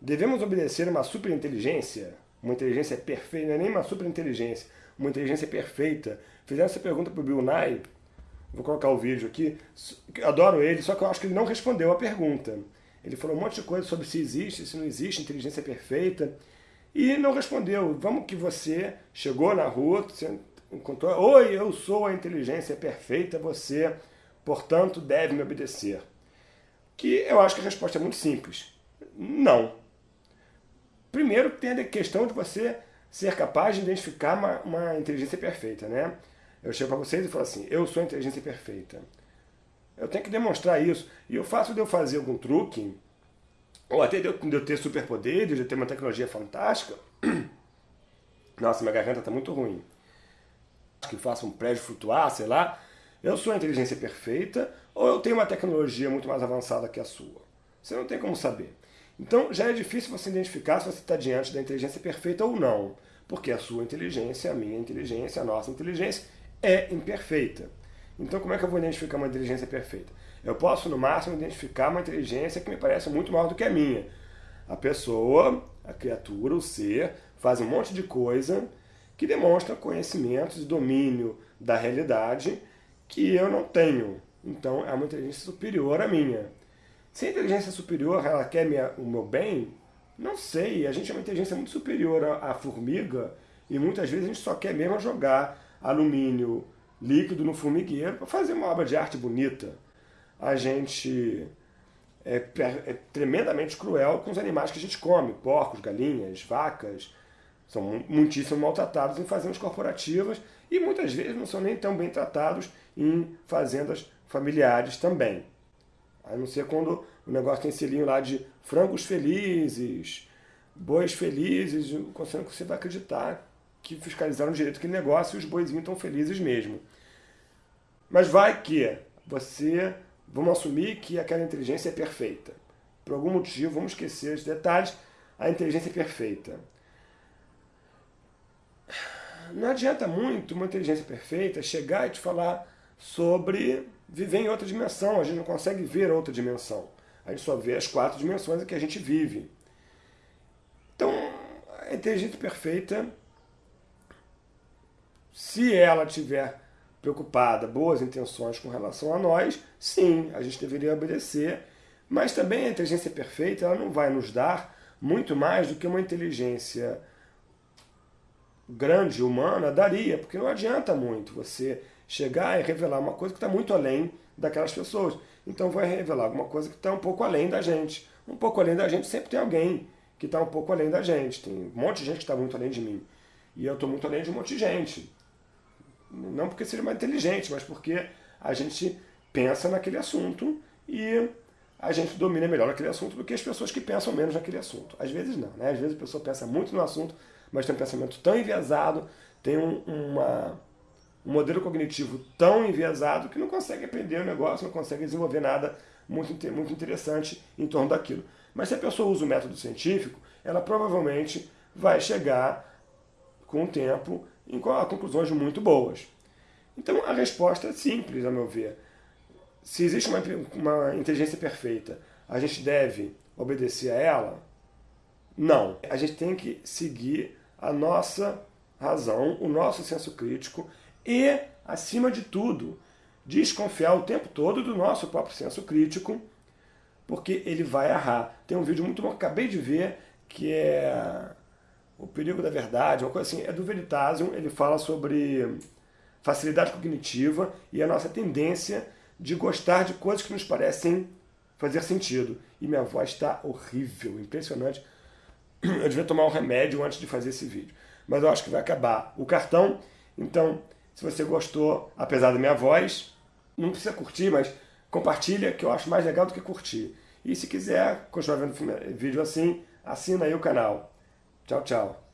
Devemos obedecer uma superinteligência? Uma inteligência perfeita, não é nem uma superinteligência, uma inteligência perfeita. Fizeram essa pergunta para o Bill Nye, vou colocar o vídeo aqui, adoro ele, só que eu acho que ele não respondeu a pergunta. Ele falou um monte de coisa sobre se existe, se não existe inteligência perfeita, e não respondeu. Vamos que você chegou na rua, você encontrou, oi, eu sou a inteligência perfeita, você, portanto, deve me obedecer. Que eu acho que a resposta é muito simples. Não. Primeiro tem a questão de você ser capaz de identificar uma, uma inteligência perfeita, né? Eu chego para vocês e falo assim, eu sou a inteligência perfeita. Eu tenho que demonstrar isso. E o fato de eu fazer algum truque, ou até de eu, de eu ter superpoderes, de eu ter uma tecnologia fantástica, nossa, minha garganta está muito ruim. Que faça um prédio flutuar, sei lá. Eu sou a inteligência perfeita, ou eu tenho uma tecnologia muito mais avançada que a sua. Você não tem como saber. Então já é difícil você identificar se você está diante da inteligência perfeita ou não, porque a sua inteligência, a minha inteligência, a nossa inteligência é imperfeita. Então como é que eu vou identificar uma inteligência perfeita? Eu posso, no máximo, identificar uma inteligência que me parece muito maior do que a minha. A pessoa, a criatura, o ser, faz um monte de coisa que demonstra conhecimentos e domínio da realidade que eu não tenho. Então é uma inteligência superior à minha. Se a inteligência superior ela quer minha, o meu bem, não sei. A gente é uma inteligência muito superior à, à formiga e muitas vezes a gente só quer mesmo jogar alumínio líquido no formigueiro para fazer uma obra de arte bonita. A gente é, é, tremendamente cruel com os animais que a gente come, porcos, galinhas, vacas, são muitíssimo maltratados em fazendas corporativas e muitas vezes não são nem tão bem tratados em fazendas familiares também. A não ser quando o negócio tem selinho lá de frangos felizes, bois felizes, considerando que você vai acreditar que fiscalizaram direito aquele negócio e os boizinhos estão felizes mesmo. Mas vai que você, vamos assumir que aquela inteligência é perfeita. Por algum motivo, vamos esquecer os detalhes, a inteligência é perfeita. Não adianta muito uma inteligência perfeita chegar e te falar sobre viver em outra dimensão. A gente não consegue ver outra dimensão. A gente só vê as quatro dimensões em que a gente vive. Então, a inteligência perfeita, se ela tiver preocupada, boas intenções com relação a nós, sim, a gente deveria obedecer. Mas também a inteligência perfeita ela não vai nos dar muito mais do que uma inteligência grande, humana, daria, porque não adianta muito você chegar e revelar uma coisa que está muito além daquelas pessoas. Então vai revelar alguma coisa que está um pouco além da gente. Um pouco além da gente sempre tem alguém que está um pouco além da gente. Tem um monte de gente que está muito além de mim. E eu estou muito além de um monte de gente. Não porque seja mais inteligente, mas porque a gente pensa naquele assunto e a gente domina melhor aquele assunto do que as pessoas que pensam menos naquele assunto. Às vezes não, né? Às vezes a pessoa pensa muito no assunto, mas tem um pensamento tão enviesado, tem um, uma um modelo cognitivo tão enviesado que não consegue aprender o negócio, não consegue desenvolver nada muito, muito interessante em torno daquilo. Mas se a pessoa usa o método científico, ela provavelmente vai chegar com o tempo a conclusões muito boas. Então a resposta é simples, a meu ver. Se existe uma, uma inteligência perfeita, a gente deve obedecer a ela? Não. A gente tem que seguir a nossa razão, o nosso senso crítico e, acima de tudo, desconfiar o tempo todo do nosso próprio senso crítico, porque ele vai errar. Tem um vídeo muito bom que acabei de ver, que é O Perigo da Verdade, uma coisa assim, é do Veritasium, ele fala sobre facilidade cognitiva e a nossa tendência de gostar de coisas que nos parecem fazer sentido. E minha voz está horrível, impressionante. Eu devia tomar um remédio antes de fazer esse vídeo. Mas eu acho que vai acabar o cartão. Então, se você gostou, apesar da minha voz, não precisa curtir, mas compartilha, que eu acho mais legal do que curtir. E se quiser continuar vendo vídeo assim, assina aí o canal. Tchau, tchau.